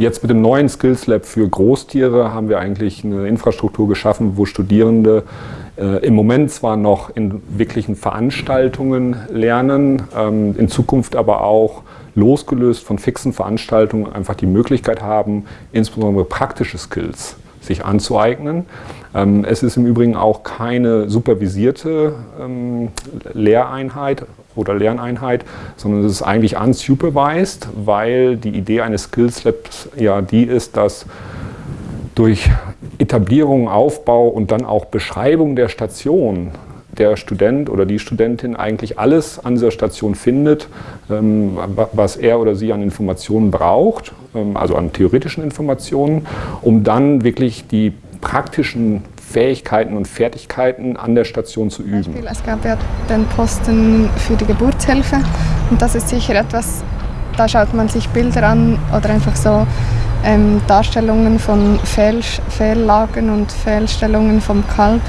jetzt mit dem neuen Skills Lab für Großtiere haben wir eigentlich eine Infrastruktur geschaffen, wo Studierende äh, im Moment zwar noch in wirklichen Veranstaltungen lernen, ähm, in Zukunft aber auch losgelöst von fixen Veranstaltungen einfach die Möglichkeit haben, insbesondere praktische Skills sich anzueignen. Ähm, es ist im Übrigen auch keine supervisierte ähm, Lehreinheit oder Lerneinheit, sondern es ist eigentlich unsupervised, weil die Idee eines Skills Labs ja die ist, dass durch Etablierung, Aufbau und dann auch Beschreibung der Station der Student oder die Studentin eigentlich alles an dieser Station findet, ähm, was er oder sie an Informationen braucht, also an theoretischen Informationen, um dann wirklich die praktischen Fähigkeiten und Fertigkeiten an der Station zu üben. Es gab ja den Posten für die Geburtshilfe und das ist sicher etwas, da schaut man sich Bilder an oder einfach so ähm, Darstellungen von Fehl, Fehllagen und Fehlstellungen vom Kalb.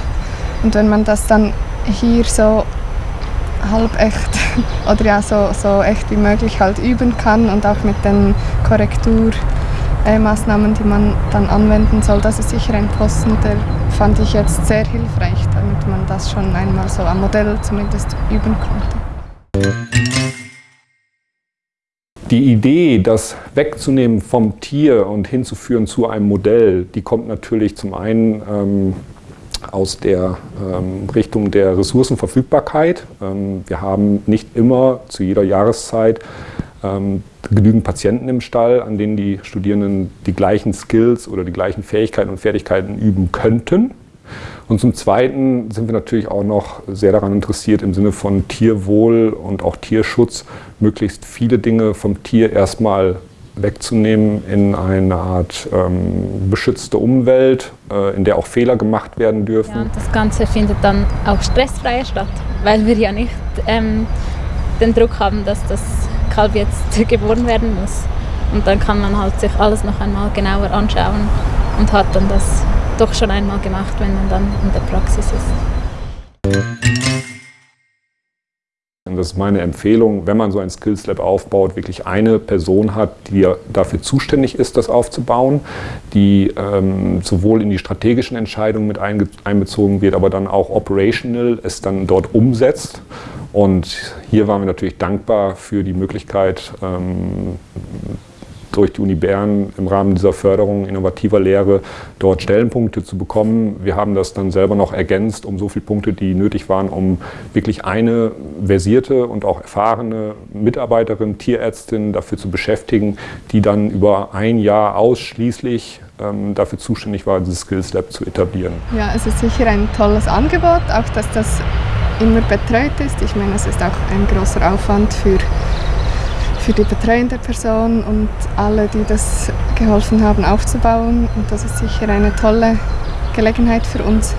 Und wenn man das dann hier so halb echt oder ja so, so echt wie möglich halt üben kann und auch mit den Korrekturmaßnahmen, die man dann anwenden soll, das ist sicher ein Posten, der fand ich jetzt sehr hilfreich, damit man das schon einmal so am Modell zumindest üben konnte. Die Idee, das wegzunehmen vom Tier und hinzuführen zu einem Modell, die kommt natürlich zum einen ähm, aus der ähm, Richtung der Ressourcenverfügbarkeit. Ähm, wir haben nicht immer zu jeder Jahreszeit ähm, genügend Patienten im Stall, an denen die Studierenden die gleichen Skills oder die gleichen Fähigkeiten und Fertigkeiten üben könnten. Und zum Zweiten sind wir natürlich auch noch sehr daran interessiert, im Sinne von Tierwohl und auch Tierschutz, möglichst viele Dinge vom Tier erstmal wegzunehmen in eine Art ähm, beschützte Umwelt, äh, in der auch Fehler gemacht werden dürfen. Ja, das Ganze findet dann auch stressfreier statt, weil wir ja nicht ähm, den Druck haben, dass das Kalb jetzt geboren werden muss. Und dann kann man halt sich alles noch einmal genauer anschauen und hat dann das doch schon einmal gemacht, wenn man dann in der Praxis ist. Das ist meine Empfehlung, wenn man so ein Skills Lab aufbaut, wirklich eine Person hat, die dafür zuständig ist, das aufzubauen, die ähm, sowohl in die strategischen Entscheidungen mit einbezogen wird, aber dann auch operational es dann dort umsetzt. Und hier waren wir natürlich dankbar für die Möglichkeit, ähm, durch die Uni Bern im Rahmen dieser Förderung innovativer Lehre dort Stellenpunkte zu bekommen. Wir haben das dann selber noch ergänzt um so viele Punkte, die nötig waren, um wirklich eine versierte und auch erfahrene Mitarbeiterin, Tierärztin dafür zu beschäftigen, die dann über ein Jahr ausschließlich ähm, dafür zuständig war, dieses Skills Lab zu etablieren. Ja, es ist sicher ein tolles Angebot, auch dass das immer betreut ist. Ich meine, es ist auch ein großer Aufwand für für die betreuende Person und alle, die das geholfen haben aufzubauen. Und das ist sicher eine tolle Gelegenheit für uns.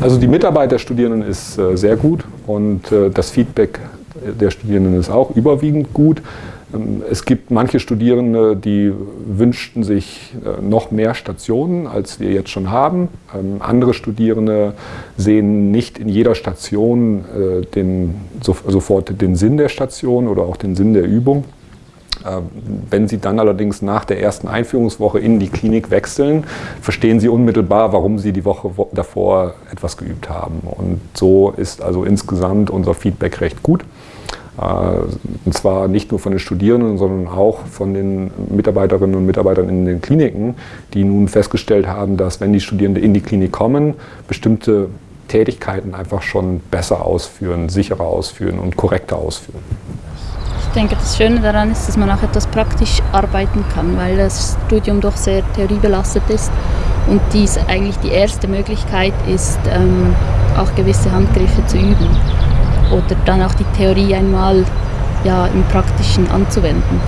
Also die Mitarbeit der Studierenden ist äh, sehr gut und äh, das Feedback der Studierenden ist auch überwiegend gut. Ähm, es gibt manche Studierende, die wünschten sich äh, noch mehr Stationen, als wir jetzt schon haben. Ähm, andere Studierende sehen nicht in jeder Station äh, den, sofort den Sinn der Station oder auch den Sinn der Übung. Ähm, wenn Sie dann allerdings nach der ersten Einführungswoche in die Klinik wechseln, verstehen Sie unmittelbar, warum Sie die Woche davor etwas geübt haben. Und so ist also insgesamt unser Feedback recht gut. Äh, und zwar nicht nur von den Studierenden, sondern auch von den Mitarbeiterinnen und Mitarbeitern in den Kliniken, die nun festgestellt haben, dass wenn die Studierenden in die Klinik kommen, bestimmte Tätigkeiten einfach schon besser ausführen, sicherer ausführen und korrekter ausführen. Ich denke, das Schöne daran ist, dass man auch etwas praktisch arbeiten kann, weil das Studium doch sehr theoriebelastet ist und dies eigentlich die erste Möglichkeit ist, ähm, auch gewisse Handgriffe zu üben oder dann auch die Theorie einmal ja, im Praktischen anzuwenden.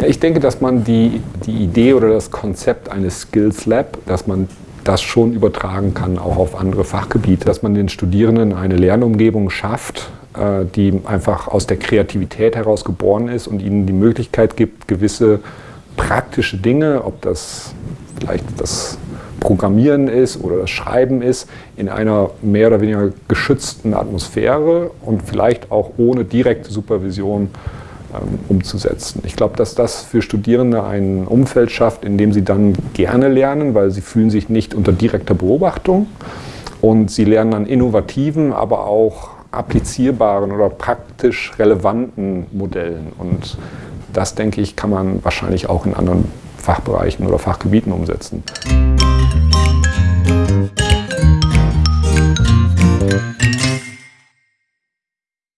Ja, ich denke, dass man die, die Idee oder das Konzept eines Skills Lab, dass man das schon übertragen kann, auch auf andere Fachgebiete, dass man den Studierenden eine Lernumgebung schafft, äh, die einfach aus der Kreativität heraus geboren ist und ihnen die Möglichkeit gibt, gewisse praktische Dinge, ob das vielleicht das Programmieren ist oder das Schreiben ist, in einer mehr oder weniger geschützten Atmosphäre und vielleicht auch ohne direkte Supervision ähm, umzusetzen. Ich glaube, dass das für Studierende ein Umfeld schafft, in dem sie dann gerne lernen, weil sie fühlen sich nicht unter direkter Beobachtung und sie lernen an innovativen, aber auch applizierbaren oder praktisch relevanten Modellen. Und das, denke ich, kann man wahrscheinlich auch in anderen Fachbereichen oder Fachgebieten umsetzen.